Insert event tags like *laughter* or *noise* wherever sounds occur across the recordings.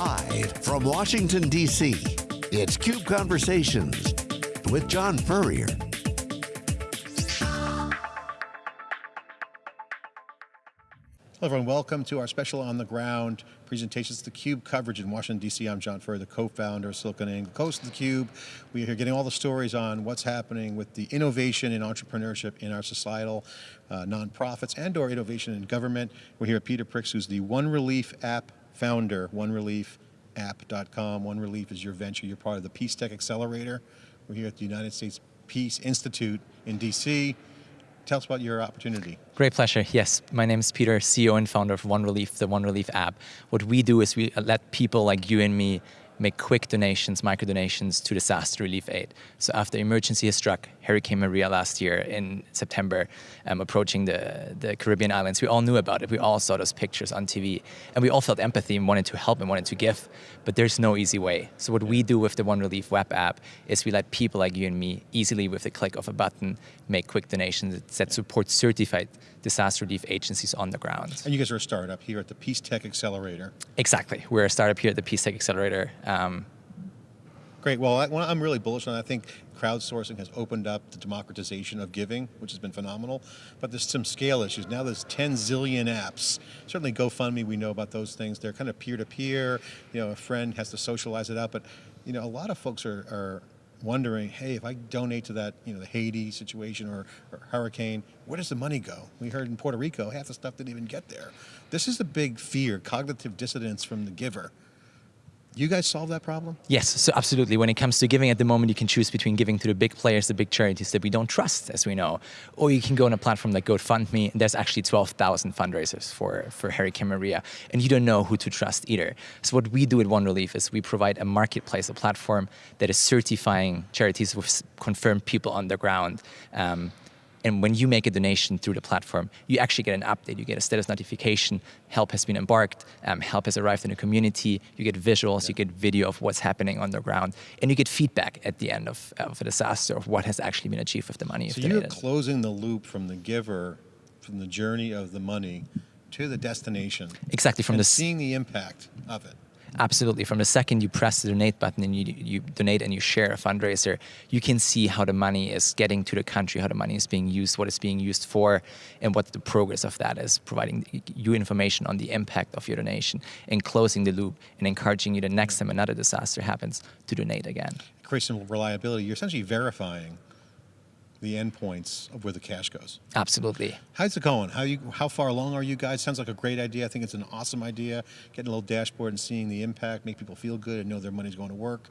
Live from Washington, D.C., it's CUBE Conversations with John Furrier. Hello everyone, welcome to our special on the ground presentations, the CUBE coverage in Washington DC. I'm John Furrier, the co-founder of SiliconANGLE, of the CUBE. We are here getting all the stories on what's happening with the innovation and entrepreneurship in our societal uh, nonprofits and or innovation in government. We're here at Peter Pricks, who's the One Relief app founder, OneReliefApp.com. One Relief is your venture, you're part of the Peace Tech Accelerator. We're here at the United States Peace Institute in DC. Tell us about your opportunity. Great pleasure. Yes, my name is Peter, CEO and founder of One Relief, the One Relief app. What we do is we let people like you and me make quick donations, micro donations to disaster relief aid. So after emergency has struck, Hurricane Maria last year in September, um, approaching the, the Caribbean islands, we all knew about it. We all saw those pictures on TV. And we all felt empathy and wanted to help and wanted to give, but there's no easy way. So what we do with the One Relief web app is we let people like you and me easily with the click of a button make quick donations that support certified disaster relief agencies on the ground. And you guys are a startup here at the Peace Tech Accelerator. Exactly. We're a startup here at the Peace Tech Accelerator. Um, Great. Well, I, I'm really bullish on. It. I think crowdsourcing has opened up the democratization of giving, which has been phenomenal. But there's some scale issues. Now there's 10 zillion apps. Certainly GoFundMe, we know about those things. They're kind of peer-to-peer. -peer. You know, a friend has to socialize it out. But you know, a lot of folks are, are wondering, hey, if I donate to that, you know, the Haiti situation or, or, hurricane, where does the money go? We heard in Puerto Rico, half the stuff didn't even get there. This is a big fear, cognitive dissonance from the giver. You guys solve that problem? Yes, so absolutely. When it comes to giving at the moment, you can choose between giving to the big players, the big charities that we don't trust, as we know, or you can go on a platform like GoFundMe, and there's actually 12,000 fundraisers for, for Hurricane Maria, and you don't know who to trust either. So what we do at One Relief is we provide a marketplace, a platform that is certifying charities with confirmed people on the ground, um, and when you make a donation through the platform, you actually get an update. You get a status notification. Help has been embarked. Um, help has arrived in the community. You get visuals. Yeah. You get video of what's happening on the ground, and you get feedback at the end of, of a disaster of what has actually been achieved with the money. So you're closing the loop from the giver, from the journey of the money, to the destination. Exactly from the seeing the impact of it. Absolutely. From the second you press the donate button and you, you donate and you share a fundraiser, you can see how the money is getting to the country, how the money is being used, what it's being used for, and what the progress of that is, providing you information on the impact of your donation and closing the loop and encouraging you the next time another disaster happens to donate again. Some reliability. You're essentially verifying the endpoints of where the cash goes. Absolutely. How's it going? How you how far along are you guys? Sounds like a great idea. I think it's an awesome idea. Getting a little dashboard and seeing the impact, make people feel good and know their money's going to work.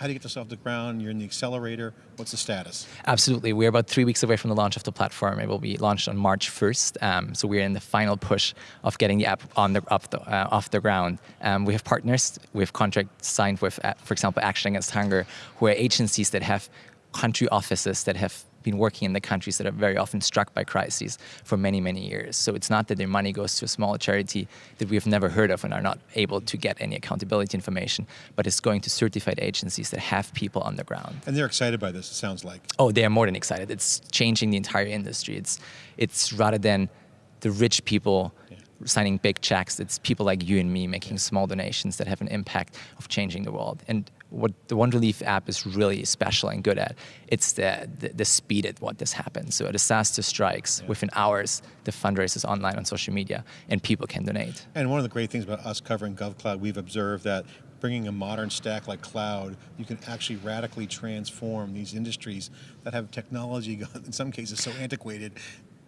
How do you get this off the ground? You're in the accelerator. What's the status? Absolutely. We're about three weeks away from the launch of the platform. It will be launched on March 1st. Um, so we're in the final push of getting the app on the, off, the, uh, off the ground. Um, we have partners. We have contracts signed with, uh, for example, Action Against Hunger, who are agencies that have country offices that have been working in the countries that are very often struck by crises for many, many years. So it's not that their money goes to a small charity that we have never heard of and are not able to get any accountability information, but it's going to certified agencies that have people on the ground. And they're excited by this, it sounds like. Oh, they are more than excited. It's changing the entire industry. It's, it's rather than the rich people yeah signing big checks. It's people like you and me making small donations that have an impact of changing the world. And what the One Relief app is really special and good at, it's the, the, the speed at what this happens. So a disaster strikes, yeah. within hours, the fundraiser is online on social media and people can donate. And one of the great things about us covering GovCloud, we've observed that bringing a modern stack like cloud, you can actually radically transform these industries that have technology, *laughs* in some cases so antiquated,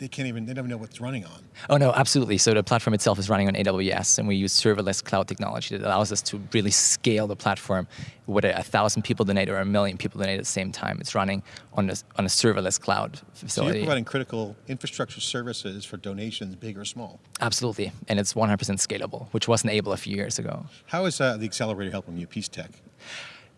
they can't even, they don't even know what's running on. Oh no, absolutely. So the platform itself is running on AWS and we use serverless cloud technology that allows us to really scale the platform. Whether a thousand people donate or a million people donate at the same time, it's running on a, on a serverless cloud facility. So you're providing critical infrastructure services for donations, big or small. Absolutely, and it's 100% scalable, which wasn't able a few years ago. How is uh, the accelerator helping you, Peace Tech?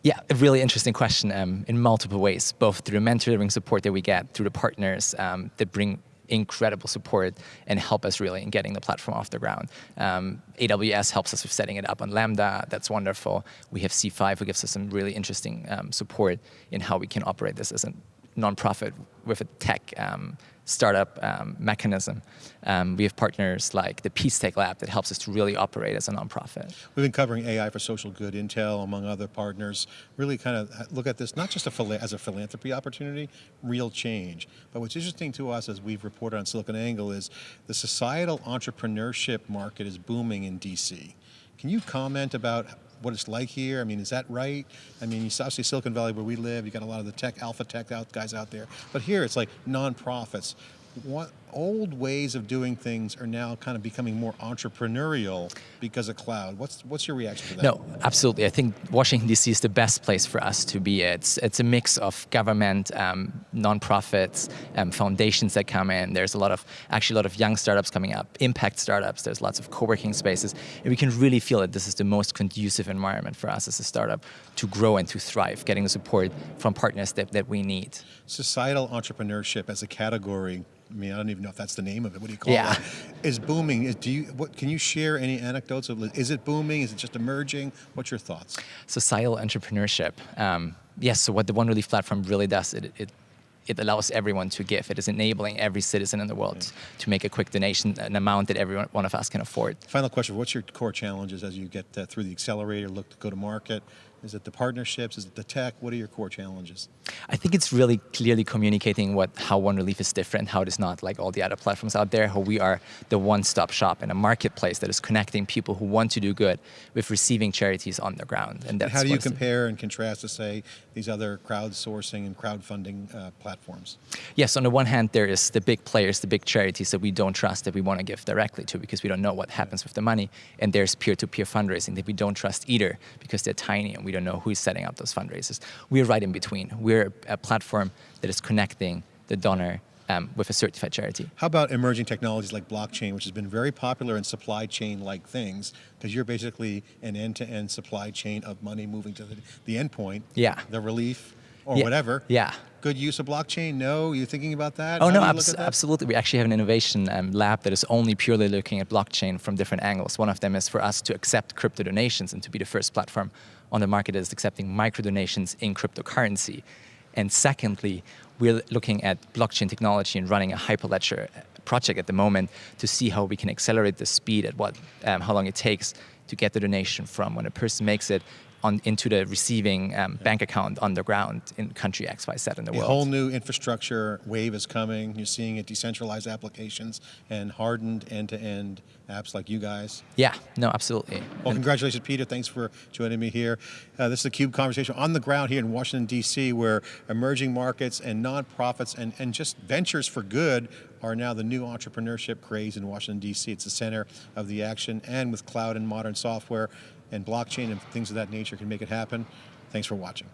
Yeah, a really interesting question um, in multiple ways, both through the mentoring support that we get, through the partners um, that bring incredible support and help us really in getting the platform off the ground. Um, AWS helps us with setting it up on Lambda, that's wonderful. We have C5 who gives us some really interesting um, support in how we can operate this as a nonprofit with a tech um, startup um, mechanism. Um, we have partners like the Peace Tech Lab that helps us to really operate as a nonprofit. We've been covering AI for social good, Intel, among other partners, really kind of look at this not just a as a philanthropy opportunity, real change. But what's interesting to us as we've reported on SiliconANGLE is the societal entrepreneurship market is booming in DC. Can you comment about what it's like here? I mean, is that right? I mean, you obviously Silicon Valley where we live, you got a lot of the tech, alpha tech out, guys out there. But here it's like nonprofits. What old ways of doing things are now kind of becoming more entrepreneurial because of cloud. What's what's your reaction to that? No, absolutely. I think Washington D.C. is the best place for us to be. It's it's a mix of government, um, nonprofits, um, foundations that come in. There's a lot of actually a lot of young startups coming up, impact startups. There's lots of co-working spaces, and we can really feel that this is the most conducive environment for us as a startup to grow and to thrive, getting the support from partners that, that we need. Societal entrepreneurship as a category I mean, I don't even know if that's the name of it. What do you call yeah. it? Is booming. Is, do you? What can you share? Any anecdotes of? Is it booming? Is it just emerging? What's your thoughts? Societal entrepreneurship. Um, yes. So what the One Relief platform really does, it, it it allows everyone to give. It is enabling every citizen in the world yeah. to make a quick donation, an amount that every one of us can afford. Final question, what's your core challenges as you get uh, through the accelerator, look to go to market? Is it the partnerships? Is it the tech? What are your core challenges? I think it's really clearly communicating what how One Relief is different, how it is not like all the other platforms out there, how we are the one-stop shop in a marketplace that is connecting people who want to do good with receiving charities on the ground. And, and how do you compare and contrast to say these other crowdsourcing and crowdfunding uh, platforms? Yes, on the one hand, there is the big players, the big charities that we don't trust that we want to give directly to because we don't know what happens with the money. And there's peer-to-peer -peer fundraising that we don't trust either because they're tiny and we don't know who is setting up those fundraisers. We're right in between. We're a platform that is connecting the donor um, with a certified charity. How about emerging technologies like blockchain, which has been very popular in supply chain-like things, because you're basically an end-to-end -end supply chain of money moving to the, the endpoint, yeah. the relief, or yeah. whatever. Yeah. Good use of blockchain? No? You thinking about that? Oh How no, abs absolutely. We actually have an innovation um, lab that is only purely looking at blockchain from different angles. One of them is for us to accept crypto donations and to be the first platform on the market that is accepting micro donations in cryptocurrency. And secondly, we're looking at blockchain technology and running a Hyperledger project at the moment to see how we can accelerate the speed at what, um, how long it takes to get the donation from when a person makes it on, into the receiving um, bank account on the ground in country X, Y, Z in the a world. A whole new infrastructure wave is coming. You're seeing it decentralized applications and hardened end-to-end -end apps like you guys. Yeah, no, absolutely. Well, and congratulations, Peter. Thanks for joining me here. Uh, this is a CUBE conversation on the ground here in Washington, D.C., where emerging markets and nonprofits and, and just ventures for good are now the new entrepreneurship craze in Washington, D.C. It's the center of the action, and with cloud and modern software, and blockchain and things of that nature can make it happen. Thanks for watching.